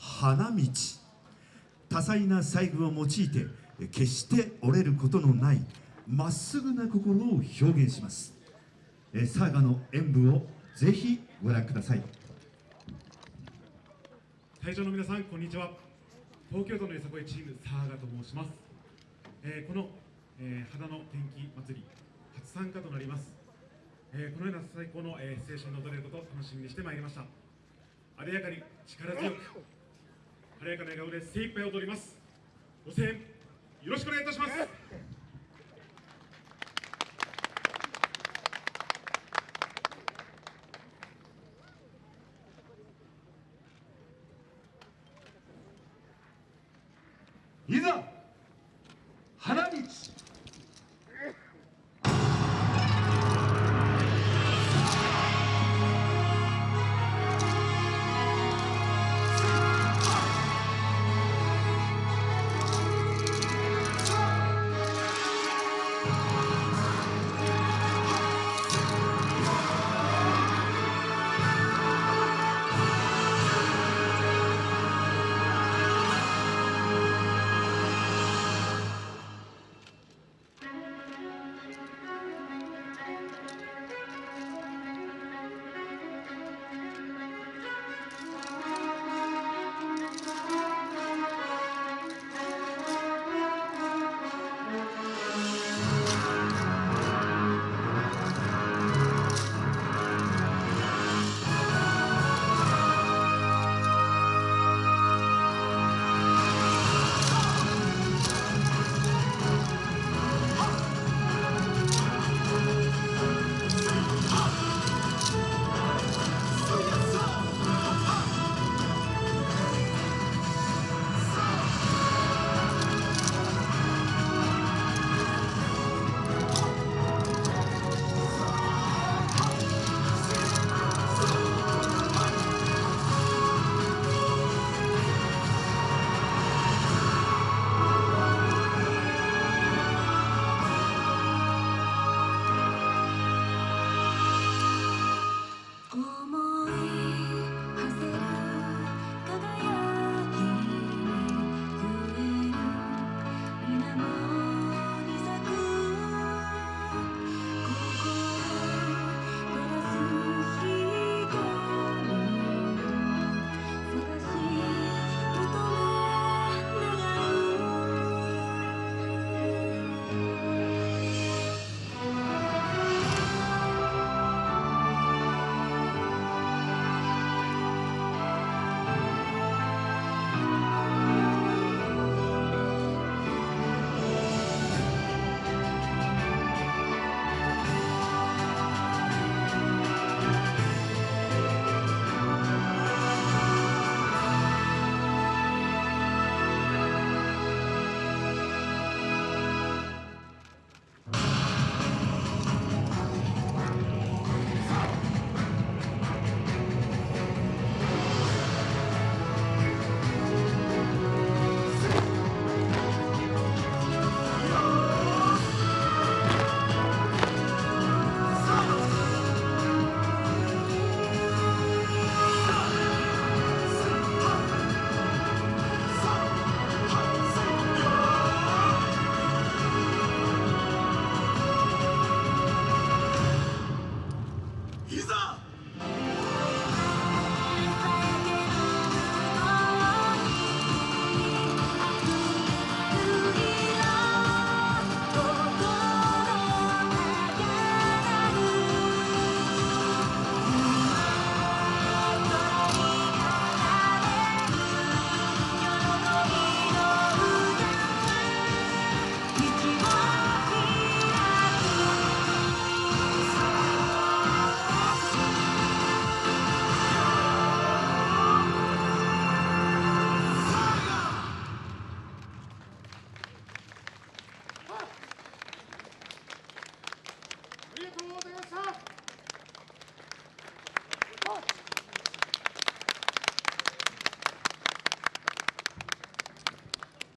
花道。多彩な細具を用いて決して折れることのないまっすぐな心を表現します。サーガの演舞をぜひご覧ください。会場の皆さんこんにちは。東京都のよさこいチームサーガと申します、えー、この、えー、肌の天気祭り初参加となります、えー、このような最高の、えー、青春の踊れることを楽しみにしてまいりました。あでやかに力強く晴れやかな笑顔で精一杯踊ります。ご声援よろしくお願いいたします。いざ